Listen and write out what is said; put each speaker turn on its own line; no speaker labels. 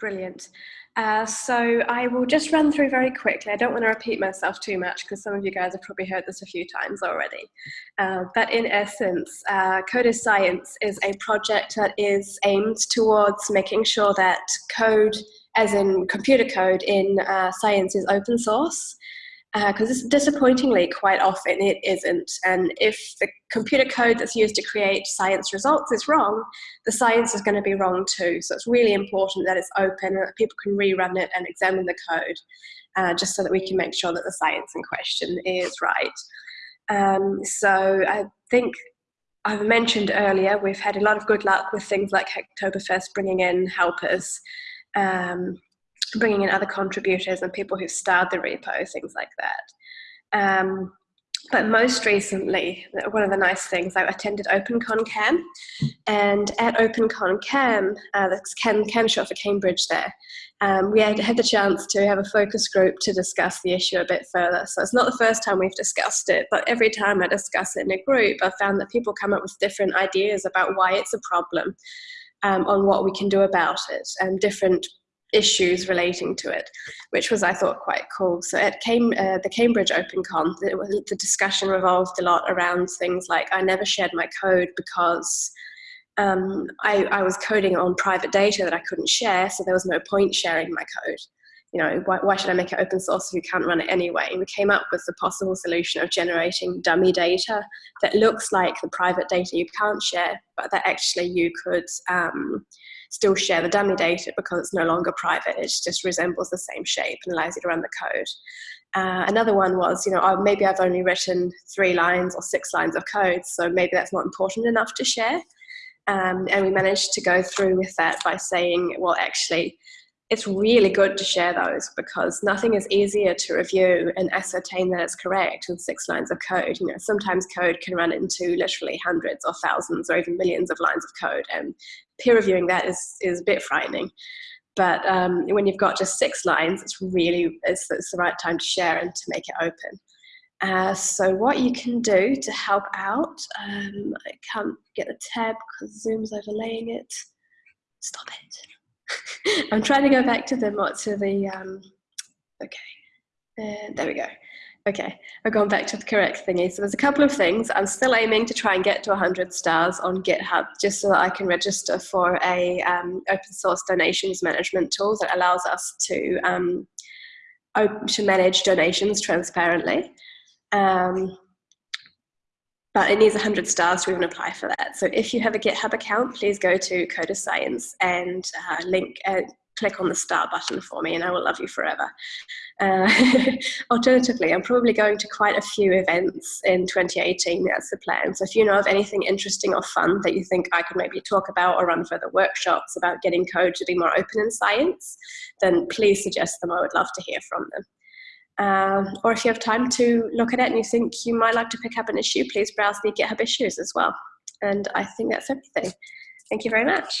brilliant. Uh, so I will just run through very quickly. I don't want to repeat myself too much because some of you guys have probably heard this a few times already. Uh, but in essence, uh, Code is Science is a project that is aimed towards making sure that code, as in computer code in uh, science, is open source because uh, disappointingly quite often it isn't. And if the computer code that's used to create science results is wrong the science is going to be wrong too. So it's really important that it's open and that people can rerun it and examine the code uh, just so that we can make sure that the science in question is right. Um, so I think I've mentioned earlier we've had a lot of good luck with things like Hacktoberfest bringing in helpers. Um, bringing in other contributors and people who starred the repo, things like that. Um, but most recently, one of the nice things, I attended OpenCon Cam, and at OpenCon Cam, uh, that's Cam, Cam for Cambridge there, um, we had, had the chance to have a focus group to discuss the issue a bit further. So it's not the first time we've discussed it, but every time I discuss it in a group, I've found that people come up with different ideas about why it's a problem, um, on what we can do about it, and different issues relating to it, which was, I thought, quite cool. So at Cam uh, the Cambridge OpenCon, the, the discussion revolved a lot around things like I never shared my code because um, I, I, was coding on private data that I couldn't share, so there was no point sharing my code. You know, why, why should I make it open source if you can't run it anyway? And we came up with the possible solution of generating dummy data that looks like the private data you can't share, but that actually you could um, still share the dummy data because it's no longer private. It just resembles the same shape and allows you to run the code. Uh, another one was, you know, oh, maybe I've only written three lines or six lines of code, so maybe that's not important enough to share. Um, and we managed to go through with that by saying, well, actually, it's really good to share those because nothing is easier to review and ascertain that it's correct than six lines of code. You know, sometimes code can run into literally hundreds or thousands or even millions of lines of code and peer reviewing that is, is a bit frightening. But um, when you've got just six lines, it's really, it's, it's the right time to share and to make it open. Uh, so what you can do to help out, um, I can't get the tab because Zoom's overlaying it. Stop it. I'm trying to go back to the to the um, okay. Uh, there we go. Okay, I've gone back to the correct thingy. So there's a couple of things. I'm still aiming to try and get to 100 stars on GitHub just so that I can register for a um, open source donations management tool that allows us to, um, to manage donations transparently. Um, but it needs 100 stars to even apply for that. So if you have a GitHub account, please go to Code is Science and uh, link, uh, click on the star button for me and I will love you forever. Uh, alternatively, I'm probably going to quite a few events in 2018, that's the plan. So if you know of anything interesting or fun that you think I could maybe talk about or run further workshops about getting code to be more open in science, then please suggest them, I would love to hear from them. Um, or if you have time to look at it and you think you might like to pick up an issue, please browse the GitHub issues as well. And I think that's everything. Thank you very much.